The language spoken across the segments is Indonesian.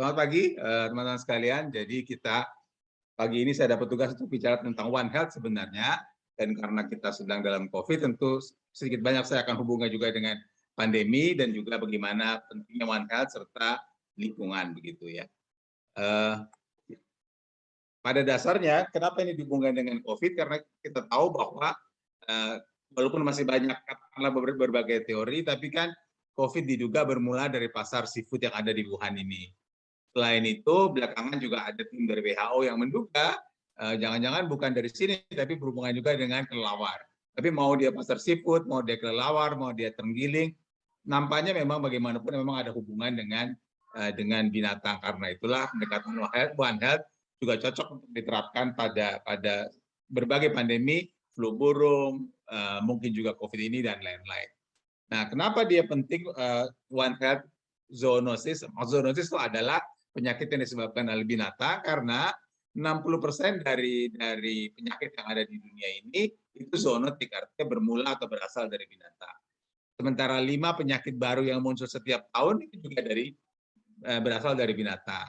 Selamat pagi eh, teman-teman sekalian. Jadi kita pagi ini saya dapat tugas untuk bicara tentang One Health sebenarnya. Dan karena kita sedang dalam COVID, tentu sedikit banyak saya akan hubungkan juga dengan pandemi dan juga bagaimana pentingnya One Health serta lingkungan begitu ya. Uh, pada dasarnya, kenapa ini dihubungkan dengan COVID? Karena kita tahu bahwa uh, walaupun masih banyak katakanlah berbagai teori, tapi kan COVID diduga bermula dari pasar seafood yang ada di Wuhan ini. Selain itu, belakangan juga ada tim dari WHO yang menduga eh, jangan-jangan uh, bukan dari sini, tapi berhubungan juga dengan kelelawar. Tapi mau dia pasar seafood, mau dia kelelawar, mau dia terenggiling, nampaknya memang bagaimanapun memang ada hubungan dengan uh, dengan binatang. Karena itulah pendekatan One Health juga cocok untuk diterapkan pada pada berbagai pandemi, flu burung, uh, mungkin juga COVID ini dan lain-lain. Nah, kenapa dia penting uh, One Health zoonosis? Zoonosis itu adalah penyakit yang disebabkan oleh binatang karena 60% dari dari penyakit yang ada di dunia ini itu zoonotik artinya bermula atau berasal dari binatang. Sementara lima penyakit baru yang muncul setiap tahun itu juga dari eh, berasal dari binatang.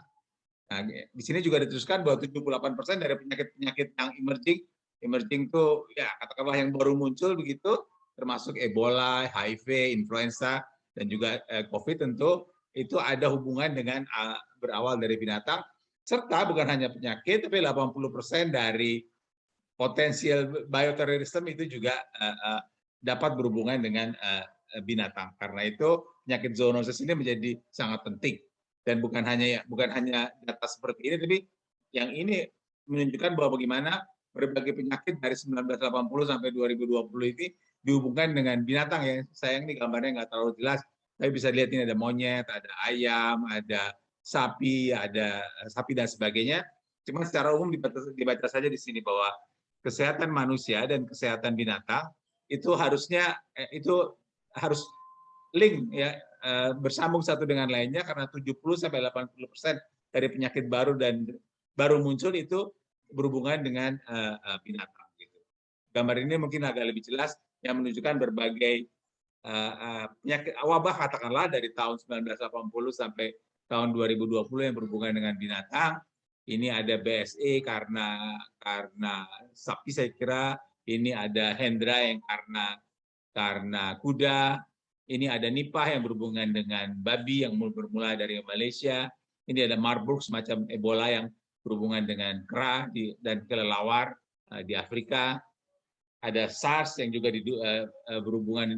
Nah, di sini juga diteruskan bahwa 78% dari penyakit-penyakit yang emerging, emerging itu ya katakanlah yang baru muncul begitu, termasuk Ebola, HIV, influenza, dan juga eh, COVID tentu itu ada hubungan dengan uh, berawal dari binatang serta bukan hanya penyakit tapi 80% dari potensial bioterrorisme itu juga uh, uh, dapat berhubungan dengan uh, binatang. Karena itu penyakit zoonosis ini menjadi sangat penting dan bukan hanya ya, bukan hanya data seperti ini tapi yang ini menunjukkan bahwa bagaimana berbagai penyakit dari 1980 sampai 2020 ini dihubungkan dengan binatang ya. Sayang nih gambarnya nggak terlalu jelas tapi bisa lihat ini ada monyet, ada ayam, ada sapi, ada eh, sapi dan sebagainya. Cuma secara umum dibaca, dibaca saja di sini bahwa kesehatan manusia dan kesehatan binatang itu harusnya eh, itu harus link ya eh, bersambung satu dengan lainnya karena 70 sampai 80 persen dari penyakit baru dan baru muncul itu berhubungan dengan binatang. Gitu. Gambar ini mungkin agak lebih jelas yang menunjukkan berbagai penyakit wabah katakanlah dari tahun 1980 sampai tahun 2020 yang berhubungan dengan binatang. Ini ada BSE karena karena sapi saya kira, ini ada Hendra yang karena karena kuda, ini ada Nipah yang berhubungan dengan babi yang bermula dari Malaysia, ini ada Marburg semacam Ebola yang berhubungan dengan kera dan kelelawar eh, di Afrika, ada SARS yang juga di, uh, berhubungan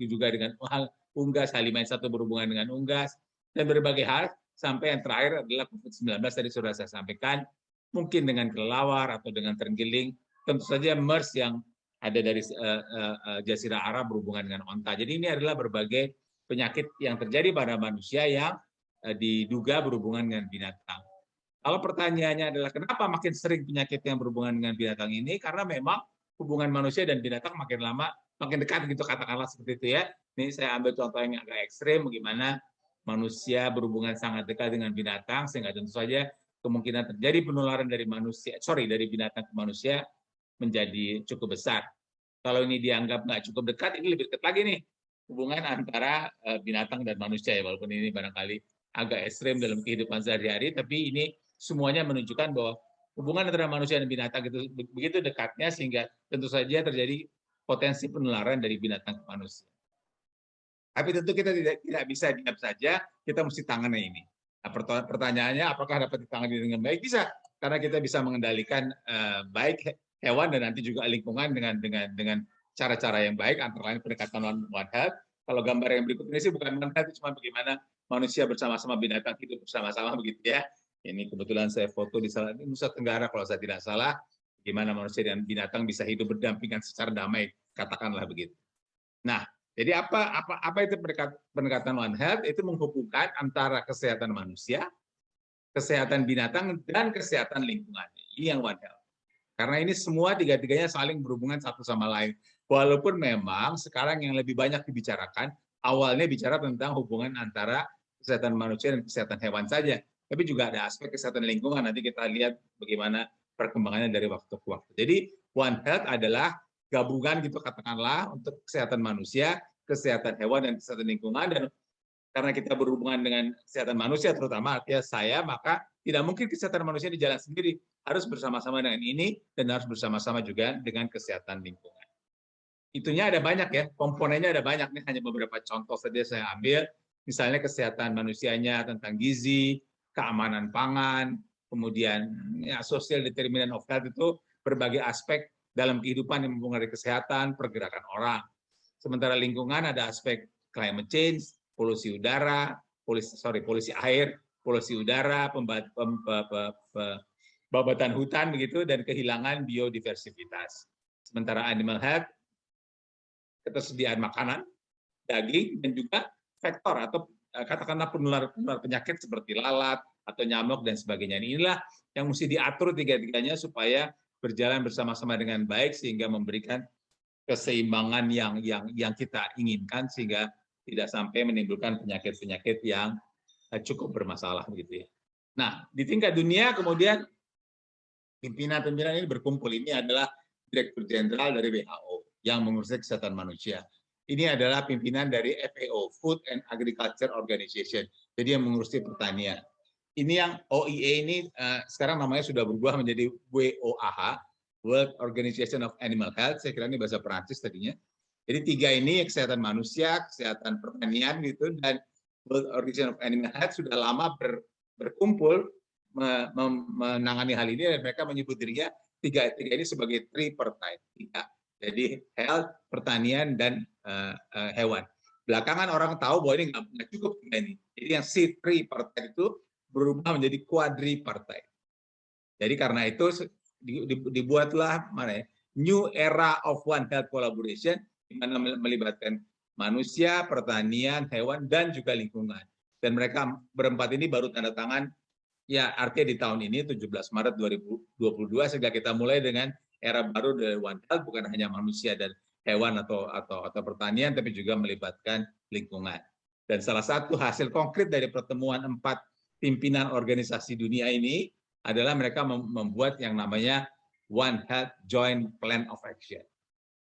juga dengan unggas, H5N1 berhubungan dengan unggas, dan berbagai hal, sampai yang terakhir adalah COVID-19 tadi sudah saya sampaikan, mungkin dengan kelelawar atau dengan terenggiling, tentu saja MERS yang ada dari uh, uh, Jazirah Arab berhubungan dengan onta. Jadi ini adalah berbagai penyakit yang terjadi pada manusia yang uh, diduga berhubungan dengan binatang. Kalau pertanyaannya adalah kenapa makin sering penyakit yang berhubungan dengan binatang ini? Karena memang hubungan manusia dan binatang makin lama makin dekat gitu katakanlah seperti itu ya. Ini saya ambil contoh yang agak ekstrim bagaimana manusia berhubungan sangat dekat dengan binatang sehingga tentu saja kemungkinan terjadi penularan dari manusia sorry dari binatang ke manusia menjadi cukup besar. Kalau ini dianggap nggak cukup dekat, ini lebih dekat lagi nih hubungan antara eh, binatang dan manusia ya walaupun ini barangkali agak ekstrim dalam kehidupan sehari-hari, tapi ini semuanya menunjukkan bahwa hubungan antara manusia dan binatang itu begitu dekatnya sehingga tentu saja terjadi potensi penularan dari binatang ke manusia. Tapi tentu kita tidak tidak bisa diam saja, kita mesti tangani ini. Nah, pertanyaannya apakah dapat ditangani dengan baik? Bisa, karena kita bisa mengendalikan uh, baik hewan dan nanti juga lingkungan dengan dengan dengan cara-cara yang baik antara lain pendekatan one health. Kalau gambar yang berikut ini sih bukan one health, cuma bagaimana manusia bersama-sama binatang hidup bersama-sama begitu ya. Ini kebetulan saya foto di salah Nusa Tenggara kalau saya tidak salah, gimana manusia dan binatang bisa hidup berdampingan secara damai, katakanlah begitu. Nah, jadi apa apa apa itu pendekatan One Health? Itu menghubungkan antara kesehatan manusia, kesehatan binatang dan kesehatan lingkungan. Ini yang One Health. Karena ini semua tiga-tiganya saling berhubungan satu sama lain. Walaupun memang sekarang yang lebih banyak dibicarakan, awalnya bicara tentang hubungan antara kesehatan manusia dan kesehatan hewan saja tapi juga ada aspek kesehatan lingkungan. Nanti kita lihat bagaimana perkembangannya dari waktu ke waktu. Jadi One Health adalah gabungan gitu katakanlah untuk kesehatan manusia, kesehatan hewan dan kesehatan lingkungan. Dan karena kita berhubungan dengan kesehatan manusia terutama artinya saya maka tidak mungkin kesehatan manusia di jalan sendiri. Harus bersama-sama dengan ini dan harus bersama-sama juga dengan kesehatan lingkungan. Itunya ada banyak ya komponennya ada banyak nih. Hanya beberapa contoh saja saya ambil. Misalnya kesehatan manusianya tentang gizi keamanan pangan kemudian ya social determinant of health itu berbagai aspek dalam kehidupan yang mempengaruhi kesehatan pergerakan orang sementara lingkungan ada aspek climate change polusi udara, polusi sorry polusi air, polusi udara, pembabatan hutan begitu dan kehilangan biodiversitas. Sementara animal health ketersediaan makanan, daging dan juga faktor atau eh, katakanlah penular, penular penyakit seperti lalat atau nyamuk dan sebagainya. Inilah yang mesti diatur tiga-tiganya supaya berjalan bersama-sama dengan baik sehingga memberikan keseimbangan yang yang yang kita inginkan sehingga tidak sampai menimbulkan penyakit-penyakit yang eh, cukup bermasalah gitu ya. Nah, di tingkat dunia kemudian pimpinan-pimpinan ini berkumpul. Ini adalah Direktur Jenderal dari WHO yang mengurusi kesehatan manusia. Ini adalah pimpinan dari FAO, Food and Agriculture Organization. Jadi yang mengurusi pertanian. Ini yang OIE ini uh, sekarang namanya sudah berubah menjadi WOAH, World Organization of Animal Health. Saya kira ini bahasa Perancis tadinya. Jadi tiga ini kesehatan manusia, kesehatan pertanian gitu dan World Organization of Animal Health sudah lama ber, berkumpul menangani hal ini dan mereka menyebut dirinya tiga tiga ini sebagai tripartite tiga. Jadi health, pertanian dan uh, uh, hewan. Belakangan orang tahu bahwa ini nggak cukup ini. Jadi yang si tripartite itu berubah menjadi quadripartite. Jadi karena itu dibuatlah mana ya, new era of one health collaboration di mana melibatkan manusia, pertanian, hewan, dan juga lingkungan. Dan mereka berempat ini baru tanda tangan, ya artinya di tahun ini, 17 Maret 2022, sehingga kita mulai dengan era baru dari One Health, bukan hanya manusia dan hewan atau atau atau pertanian, tapi juga melibatkan lingkungan. Dan salah satu hasil konkret dari pertemuan empat pimpinan organisasi dunia ini adalah mereka membuat yang namanya One Health Joint Plan of Action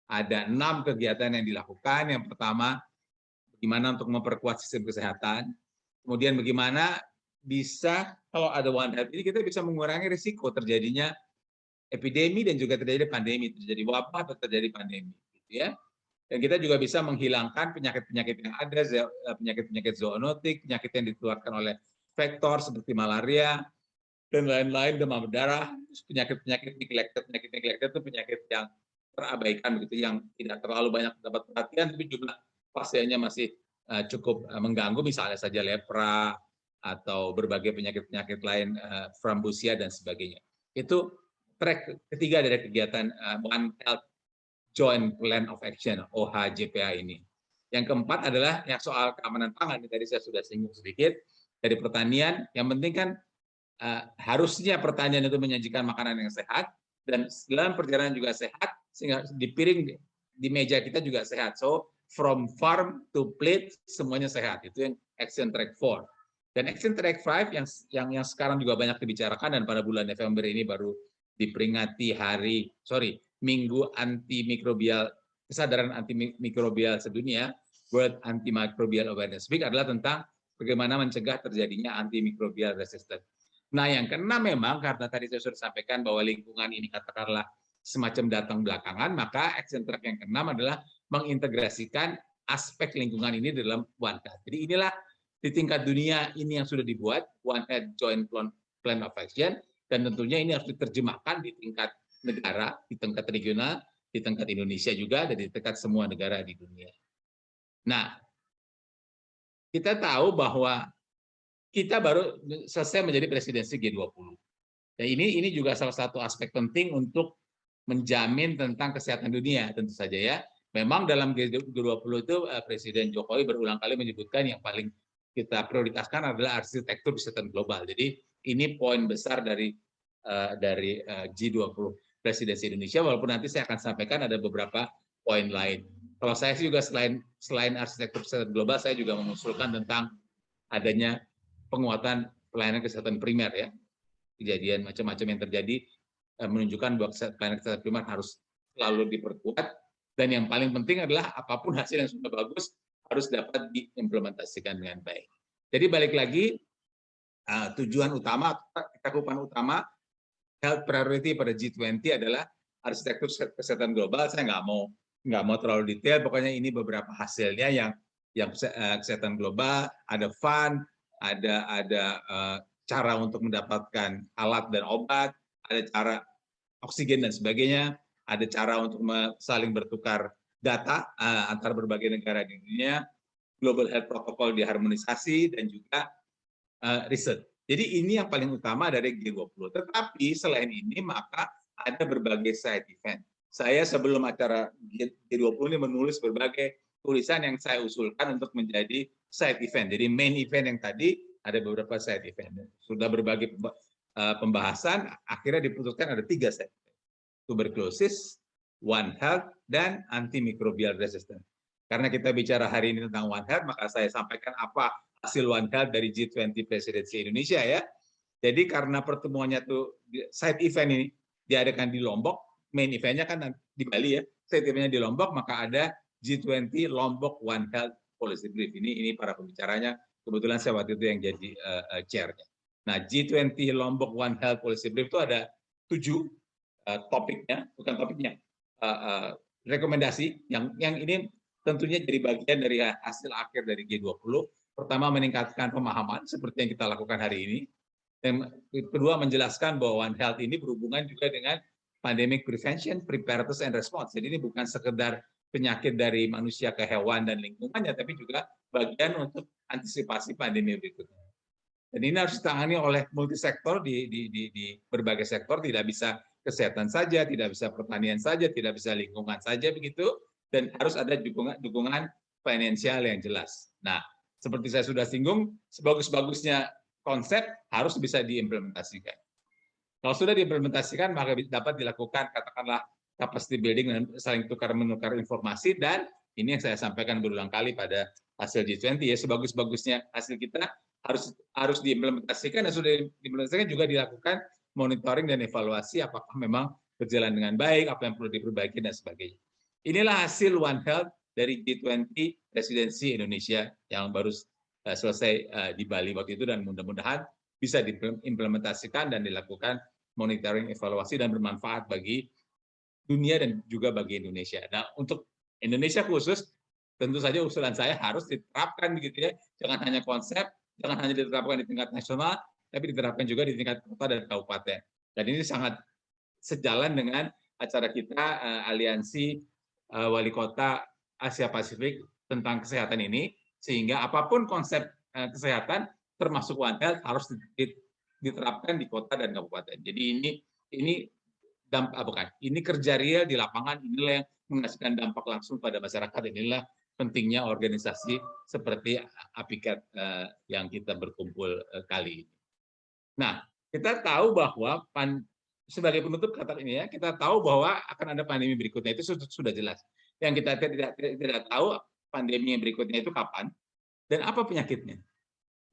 ada enam kegiatan yang dilakukan. Yang pertama, bagaimana untuk memperkuat sistem kesehatan. Kemudian bagaimana bisa, kalau ada One Health ini, kita bisa mengurangi risiko terjadinya epidemi dan juga terjadi pandemi, terjadi wabah atau terjadi pandemi. Gitu ya. Dan kita juga bisa menghilangkan penyakit-penyakit yang ada, penyakit-penyakit zoonotik, penyakit yang dikeluarkan oleh vektor seperti malaria, dan lain-lain, demam berdarah, penyakit-penyakit neglected, penyakit neglected itu penyakit yang terabaikan begitu yang tidak terlalu banyak mendapat perhatian tapi jumlah pasiennya masih uh, cukup uh, mengganggu misalnya saja lepra atau berbagai penyakit-penyakit lain uh, frambusia dan sebagainya. Itu track ketiga dari kegiatan One Health Joint Plan of Action OHJPA ini. Yang keempat adalah yang soal keamanan pangan. Tadi saya sudah singgung sedikit dari pertanian. Yang penting kan uh, harusnya pertanian itu menyajikan makanan yang sehat dan dalam perjalanan juga sehat sehingga di piring di meja kita juga sehat. So from farm to plate semuanya sehat. Itu yang action track 4. Dan action track 5 yang yang yang sekarang juga banyak dibicarakan dan pada bulan November ini baru diperingati hari sorry minggu antimikrobial kesadaran antimikrobial sedunia World Antimicrobial Awareness Week adalah tentang bagaimana mencegah terjadinya antimikrobial resistance. Nah, yang keenam memang karena tadi saya sudah sampaikan bahwa lingkungan ini katakanlah semacam datang belakangan, maka action track yang keenam adalah mengintegrasikan aspek lingkungan ini dalam One Health. Jadi inilah di tingkat dunia ini yang sudah dibuat One Health Joint Plan of Action dan tentunya ini harus diterjemahkan di tingkat negara, di tingkat regional, di tingkat Indonesia juga dan di tingkat semua negara di dunia. Nah, kita tahu bahwa kita baru selesai menjadi presidensi G20. Dan ini ini juga salah satu aspek penting untuk menjamin tentang kesehatan dunia tentu saja ya. Memang dalam G20 itu eh, Presiden Jokowi berulang kali menyebutkan yang paling kita prioritaskan adalah arsitektur kesehatan global. Jadi ini poin besar dari eh, dari eh, G20 Presidensi Indonesia walaupun nanti saya akan sampaikan ada beberapa poin lain. Kalau saya sih juga selain selain arsitektur kesehatan global saya juga mengusulkan tentang adanya penguatan pelayanan kesehatan primer ya. Kejadian macam-macam yang terjadi Eh, menunjukkan bahwa pelayanan kesehatan primer harus selalu diperkuat dan yang paling penting adalah apa pun hasil yang sudah bagus harus dapat diimplementasikan dengan baik. Jadi balik lagi uh, tujuan utama, cakupan utama health priority pada G20 adalah arsitektur kesehatan global. Saya nggak mau nggak mau terlalu detail, pokoknya ini beberapa hasilnya yang yang eh, kesehatan global, ada fund, ada ada uh, cara untuk mendapatkan alat dan obat, ada cara oksigen dan sebagainya, ada cara untuk saling bertukar data uh, antara berbagai negara di dunia, global health protocol diharmonisasi dan juga riset. Jadi ini yang paling utama dari G20. Tetapi selain ini maka ada berbagai side event. Saya sebelum acara G20 ini menulis berbagai tulisan yang saya usulkan untuk menjadi side event. Jadi main event yang tadi ada beberapa side event. Sudah berbagai eh, pembahasan, akhirnya diputuskan ada tiga side event. Tuberculosis, One Health, dan antimicrobial resistance. Karena kita bicara hari ini tentang One Health, maka saya sampaikan apa hasil One Health dari G20 Presidensi Indonesia ya. Jadi karena pertemuannya tuh side event ini diadakan di Lombok, main eventnya kan di Bali ya, side eventnya di Lombok, maka ada G20 Lombok One Health Policy Brief. Ini ini para pembicaranya, kebetulan saya waktu itu yang jadi uh, chairnya. Nah G20 Lombok One Health Policy Brief itu ada tujuh uh, topiknya, bukan topiknya, uh, uh, rekomendasi yang yang ini tentunya jadi bagian dari hasil akhir dari G20 Pertama, meningkatkan pemahaman seperti yang kita lakukan hari ini. Dan kedua, menjelaskan bahwa One Health ini berhubungan juga dengan pandemic prevention, preparedness, and response. Jadi ini bukan sekedar penyakit dari manusia ke hewan dan lingkungannya, tapi juga bagian untuk antisipasi pandemi berikutnya. Dan ini harus ditangani oleh multisektor di, di, di, di berbagai sektor, tidak bisa kesehatan saja, tidak bisa pertanian saja, tidak bisa lingkungan saja begitu, dan harus ada dukungan, dukungan finansial yang jelas. Nah, seperti saya sudah singgung, sebagus-bagusnya konsep harus bisa diimplementasikan. Kalau sudah diimplementasikan, maka dapat dilakukan katakanlah capacity building dan saling tukar menukar informasi dan ini yang saya sampaikan berulang kali pada hasil G20 ya sebagus-bagusnya hasil kita harus harus diimplementasikan dan sudah diimplementasikan juga dilakukan monitoring dan evaluasi apakah memang berjalan dengan baik, apa yang perlu diperbaiki dan sebagainya. Inilah hasil One Health dari G20 Presidensi Indonesia yang baru uh, selesai uh, di Bali waktu itu dan mudah-mudahan bisa diimplementasikan dan dilakukan monitoring evaluasi dan bermanfaat bagi dunia dan juga bagi Indonesia. Nah, untuk Indonesia khusus tentu saja usulan saya harus diterapkan begitu ya. Jangan hanya konsep, jangan hanya diterapkan di tingkat nasional, tapi diterapkan juga di tingkat kota dan kabupaten. Dan ini sangat sejalan dengan acara kita uh, aliansi uh, wali kota Asia Pasifik tentang kesehatan ini sehingga apa pun konsep eh, kesehatan termasuk One Health harus diterapkan di kota dan kabupaten. Jadi ini ini dampak ah, bukan ini kerja real di lapangan inilah yang menghasilkan dampak langsung pada masyarakat inilah pentingnya organisasi seperti Apikat eh, yang kita berkumpul eh, kali ini. Nah, kita tahu bahwa pan, sebagai penutup kata ini ya, kita tahu bahwa akan ada pandemi berikutnya itu sudah, sudah jelas. Yang kita tidak, tidak, tidak tahu pandemi yang berikutnya itu kapan dan apa penyakitnya.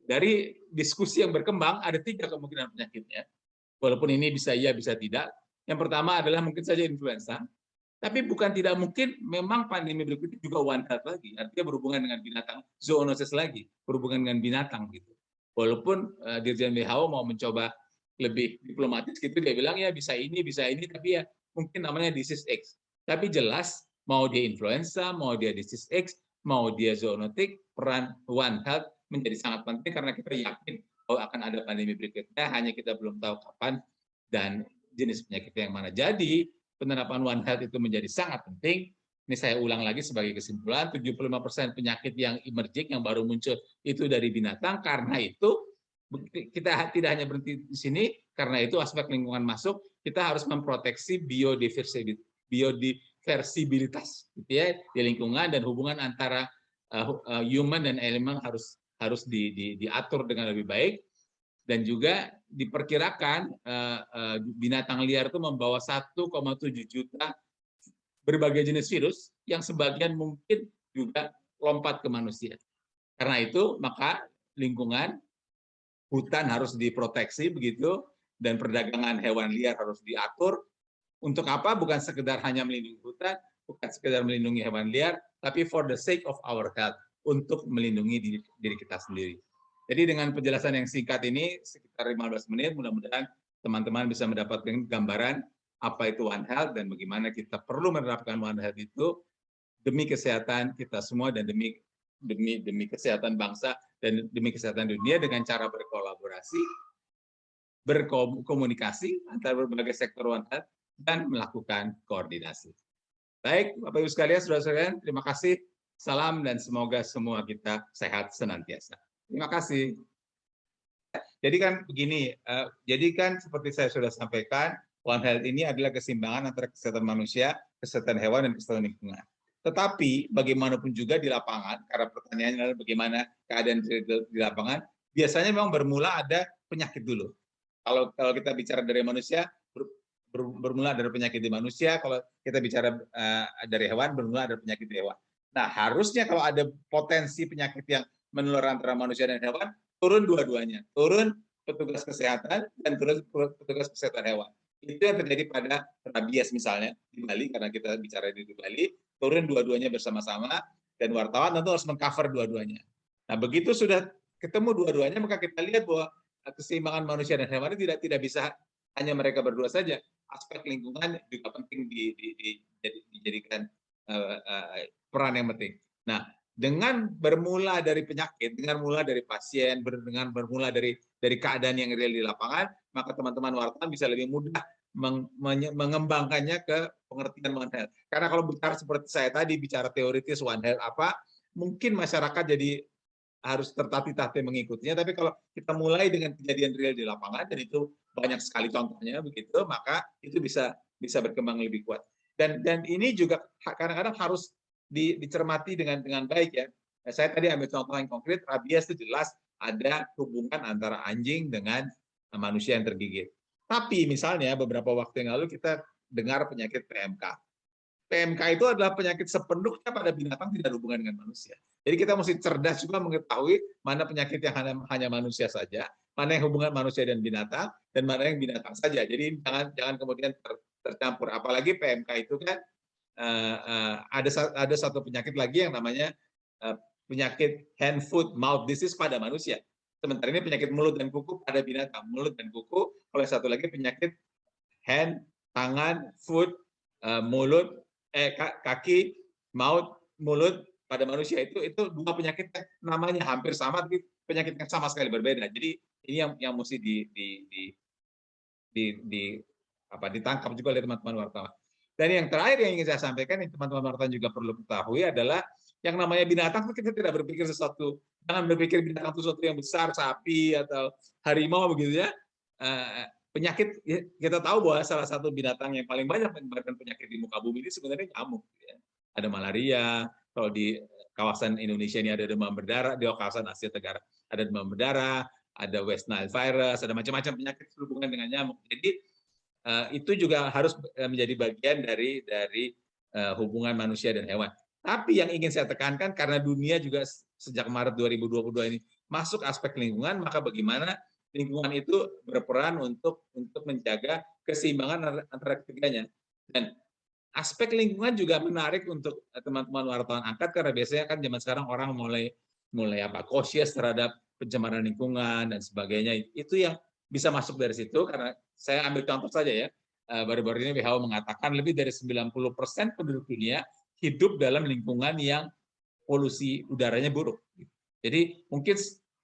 Dari diskusi yang berkembang ada tiga kemungkinan penyakitnya. Walaupun ini bisa iya bisa tidak. Yang pertama adalah mungkin saja influenza, tapi bukan tidak mungkin memang pandemi berikutnya juga one health lagi. Artinya berhubungan dengan binatang, zoonosis lagi, berhubungan dengan binatang gitu. Walaupun uh, Dirjen WHO mau mencoba lebih diplomatis gitu dia bilang ya bisa ini bisa ini tapi ya mungkin namanya disease X. Tapi jelas mau dia influenza, mau dia disease X, mau dia zoonotik, peran One Health menjadi sangat penting karena kita yakin bahwa akan ada pandemi berikutnya, hanya kita belum tahu kapan dan jenis penyakit yang mana. Jadi, penerapan One Health itu menjadi sangat penting. Ini saya ulang lagi sebagai kesimpulan, 75% penyakit yang emerging, yang baru muncul, itu dari binatang. Karena itu, kita tidak hanya berhenti di sini, karena itu aspek lingkungan masuk, kita harus memproteksi biodiversitas versibilitas gitu ya di lingkungan dan hubungan antara uh, human dan elemen harus harus di, di, diatur dengan lebih baik dan juga diperkirakan uh, uh, binatang liar itu membawa 1,7 juta berbagai jenis virus yang sebagian mungkin juga lompat ke manusia. Karena itu maka lingkungan hutan harus diproteksi begitu dan perdagangan hewan liar harus diatur untuk apa? Bukan sekedar hanya melindungi hutan, bukan sekedar melindungi hewan liar, tapi for the sake of our health. Untuk melindungi diri, diri kita sendiri. Jadi dengan penjelasan yang singkat ini, sekitar 15 menit, mudah-mudahan teman-teman bisa mendapatkan gambaran apa itu One Health dan bagaimana kita perlu menerapkan One Health itu demi kesehatan kita semua dan demi demi demi kesehatan bangsa dan demi kesehatan dunia dengan cara berkolaborasi, berkomunikasi antara berbagai sektor One Health dan melakukan koordinasi. Baik, Bapak Ibu sekalian, saudara-saudara, terima kasih. Salam dan semoga semua kita sehat senantiasa. Terima kasih. Jadi kan begini, uh, jadi kan seperti saya sudah sampaikan, One Health ini adalah keseimbangan antara kesehatan manusia, kesehatan hewan, dan kesehatan lingkungan. Tetapi bagaimanapun juga di lapangan, karena pertanyaannya adalah bagaimana keadaan di, di lapangan, biasanya memang bermula ada penyakit dulu. Kalau kalau kita bicara dari manusia, ber, ber, bermula dari penyakit di manusia. Kalau kita bicara uh, dari hewan, bermula dari penyakit di hewan. Nah, harusnya kalau ada potensi penyakit yang menular antara manusia dan hewan, turun dua-duanya. Turun petugas kesehatan dan turun petugas kesehatan hewan. Itu yang terjadi pada rabies misalnya di Bali, karena kita bicara di Bali, turun dua-duanya bersama-sama dan wartawan tentu harus mengcover dua-duanya. Nah, begitu sudah ketemu dua-duanya maka kita lihat bahwa keseimbangan manusia dan hewan tidak tidak bisa hanya mereka berdua saja. Aspek lingkungan juga penting di, di, di, dijadikan peran yang penting. Nah, dengan bermula dari penyakit, dengan mula dari pasien, dengan bermula dari dari keadaan yang real di lapangan, maka teman-teman wartawan bisa lebih mudah mengembangkannya ke pengertian One Health. Karena kalau bicara seperti saya tadi, bicara teoritis One Health apa, mungkin masyarakat jadi harus tertatih-tatih mengikutinya, tapi kalau kita mulai dengan kejadian real di lapangan, dan itu banyak sekali contohnya begitu, maka itu bisa bisa berkembang lebih kuat. Dan dan ini juga kadang-kadang harus dicermati dengan dengan baik ya. Saya tadi ambil contoh yang konkret, rabies itu jelas ada hubungan antara anjing dengan manusia yang tergigit. Tapi misalnya beberapa waktu yang lalu kita dengar penyakit PMK. PMK itu adalah penyakit sepenuhnya pada binatang tidak hubungan dengan manusia. Jadi kita mesti cerdas juga mengetahui mana penyakit yang hanya, hanya manusia saja, mana yang hubungan manusia dan binatang, dan mana yang binatang saja. Jadi jangan jangan kemudian ter, tercampur. Apalagi PMK itu kan uh, uh, ada ada satu penyakit lagi yang namanya uh, penyakit hand foot mouth disease pada manusia. Sementara ini penyakit mulut dan kuku pada binatang, mulut dan kuku. Oleh satu lagi penyakit hand, tangan, foot, eh, mulut, eh kaki, mouth, mulut pada manusia itu itu dua penyakit namanya hampir sama tapi penyakit yang sama sekali berbeda. Jadi ini yang yang mesti di di di di, di apa ditangkap juga oleh teman-teman wartawan. Dan yang terakhir yang ingin saya sampaikan, yang teman-teman wartawan juga perlu ketahui adalah yang namanya binatang kita tidak berpikir sesuatu jangan berpikir binatang itu sesuatu yang besar sapi atau harimau begitu ya eh, penyakit ya, kita tahu bahwa salah satu binatang yang paling banyak menyebabkan penyakit di muka bumi ini sebenarnya nyamuk ya. ada malaria kalau di kawasan Indonesia ini ada demam berdarah di kawasan Asia Tenggara ada demam berdarah ada West Nile virus ada macam-macam penyakit berhubungan dengan nyamuk jadi itu juga harus eh, menjadi bagian dari dari hubungan manusia dan hewan tapi yang ingin saya tekankan karena dunia juga sejak Maret 2022 ini masuk aspek lingkungan, maka bagaimana lingkungan itu berperan untuk untuk menjaga keseimbangan antara ketiganya. Dan aspek lingkungan juga menarik untuk teman-teman wartawan angkat karena biasanya kan zaman sekarang orang mulai mulai apa cautious terhadap pencemaran lingkungan dan sebagainya. Itu yang bisa masuk dari situ karena saya ambil contoh saja ya. Eh, baru-baru ini WHO mengatakan lebih dari 90% penduduk dunia hidup dalam lingkungan yang polusi udaranya buruk. Jadi mungkin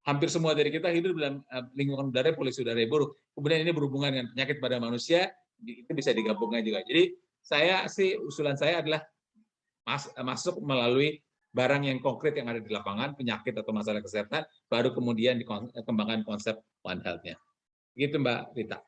hampir semua dari kita hidup dalam eh, lingkungan udara polusi udara buruk. Kemudian ini berhubungan dengan penyakit pada manusia, itu bisa digabungkan juga. Jadi saya sih usulan saya adalah mas, masuk melalui barang yang konkret yang ada di lapangan, penyakit atau masalah kesehatan, baru kemudian dikembangkan konsep One Health-nya. Gitu Mbak Rita.